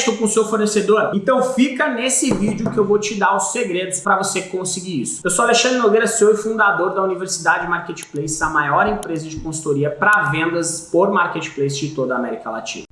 crédito com o seu fornecedor? Então fica nesse vídeo que eu vou te dar os segredos para você conseguir isso. Eu sou Alexandre Nogueira, CEO e fundador da Universidade Marketplace, a maior empresa de consultoria para vendas por marketplace de toda a América Latina.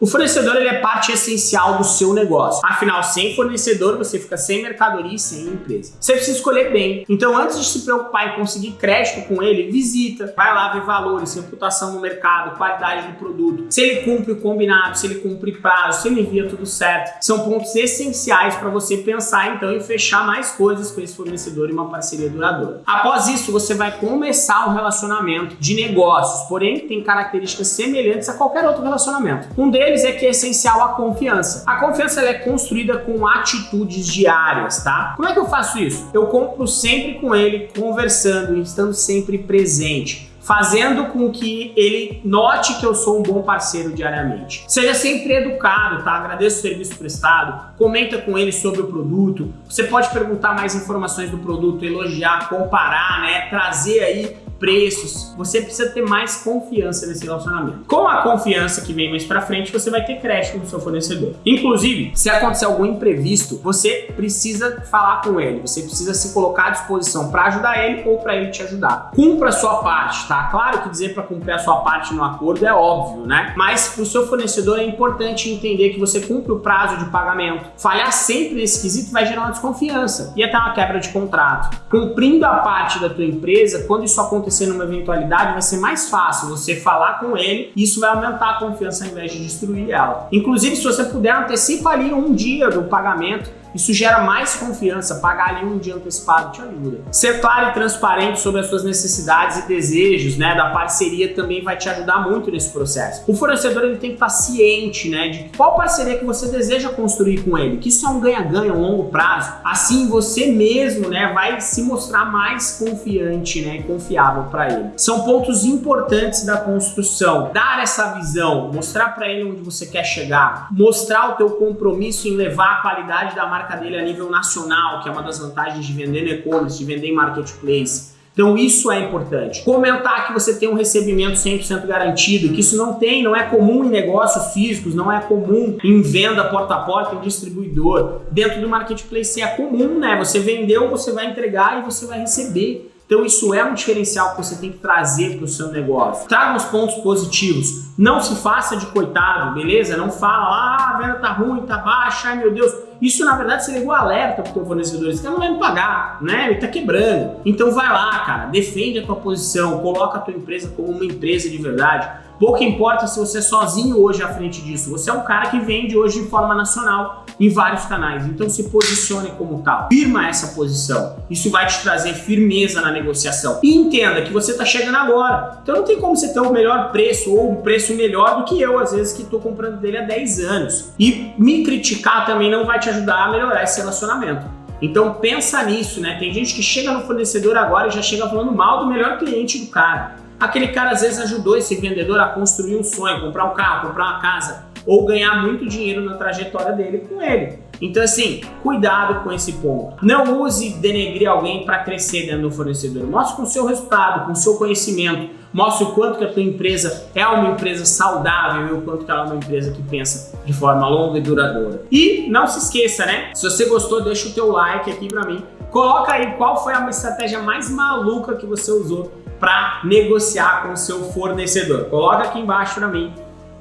O fornecedor ele é parte essencial do seu negócio. Afinal, sem fornecedor, você fica sem mercadoria e sem empresa. Você precisa escolher bem. Então, antes de se preocupar em conseguir crédito com ele, visita, vai lá ver valores, reputação no mercado, qualidade do produto, se ele cumpre o combinado, se ele cumpre prazo, se ele envia tudo certo. São pontos essenciais para você pensar então em fechar mais coisas com esse fornecedor e uma parceria duradoura. Após isso, você vai começar um relacionamento de negócios, porém tem características semelhantes a qualquer outro relacionamento. Um deles deles é que é essencial a confiança. A confiança é construída com atitudes diárias, tá? Como é que eu faço isso? Eu compro sempre com ele, conversando, estando sempre presente fazendo com que ele note que eu sou um bom parceiro diariamente. Seja sempre educado, tá? Agradeço o serviço prestado, comenta com ele sobre o produto, você pode perguntar mais informações do produto, elogiar, comparar, né? Trazer aí preços, você precisa ter mais confiança nesse relacionamento. Com a confiança que vem mais pra frente, você vai ter crédito do seu fornecedor. Inclusive, se acontecer algum imprevisto, você precisa falar com ele, você precisa se colocar à disposição para ajudar ele ou para ele te ajudar. Cumpra a sua parte, tá? Claro que dizer para cumprir a sua parte no acordo é óbvio, né? Mas para o seu fornecedor é importante entender que você cumpre o prazo de pagamento. Falhar sempre nesse quesito vai gerar uma desconfiança e até uma quebra de contrato. Cumprindo a parte da tua empresa, quando isso acontecer acontecer numa eventualidade, vai ser mais fácil você falar com ele e isso vai aumentar a confiança ao invés de destruir ela. Inclusive, se você puder, antecipa ali um dia do pagamento isso gera mais confiança, pagar ali um dia antecipado te ajuda. Ser claro e transparente sobre as suas necessidades e desejos né, da parceria também vai te ajudar muito nesse processo. O fornecedor ele tem que estar ciente né, de qual parceria que você deseja construir com ele, que isso é um ganha-ganha a longo prazo. Assim você mesmo né, vai se mostrar mais confiante né, e confiável para ele. São pontos importantes da construção. Dar essa visão, mostrar para ele onde você quer chegar, mostrar o teu compromisso em levar a qualidade da marca marca dele a nível nacional, que é uma das vantagens de vender no e-commerce, de vender em marketplace. Então isso é importante. Comentar que você tem um recebimento 100% garantido, que isso não tem, não é comum em negócios físicos, não é comum em venda porta a porta, em distribuidor. Dentro do marketplace é comum, né? Você vendeu, você vai entregar e você vai receber. Então isso é um diferencial que você tem que trazer para o seu negócio. Traga os pontos positivos. Não se faça de coitado, beleza? Não fala, ah, a venda tá ruim, tá baixa, ai meu Deus. Isso na verdade você ligou alerta para o teu fornecedor, esse cara não vai me pagar, né? Ele tá quebrando. Então vai lá, cara, defende a tua posição, coloca a tua empresa como uma empresa de verdade. Pouco importa se você é sozinho hoje à frente disso. Você é um cara que vende hoje de forma nacional em vários canais. Então se posicione como tal. Firma essa posição. Isso vai te trazer firmeza na negociação. E entenda que você está chegando agora. Então não tem como você ter o um melhor preço ou um preço melhor do que eu, às vezes, que estou comprando dele há 10 anos. E me criticar também não vai te ajudar a melhorar esse relacionamento. Então pensa nisso, né? Tem gente que chega no fornecedor agora e já chega falando mal do melhor cliente do cara. Aquele cara às vezes ajudou esse vendedor a construir um sonho, comprar um carro, comprar uma casa ou ganhar muito dinheiro na trajetória dele com ele. Então assim, cuidado com esse ponto. Não use denegrir alguém para crescer dentro do fornecedor. Mostre com o seu resultado, com o seu conhecimento. Mostre o quanto que a tua empresa é uma empresa saudável e o quanto que ela é uma empresa que pensa de forma longa e duradoura. E não se esqueça, né? Se você gostou, deixa o teu like aqui para mim. Coloca aí qual foi a estratégia mais maluca que você usou para negociar com o seu fornecedor. Coloca aqui embaixo para mim.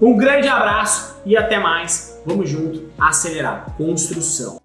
Um grande abraço e até mais. Vamos junto acelerar construção.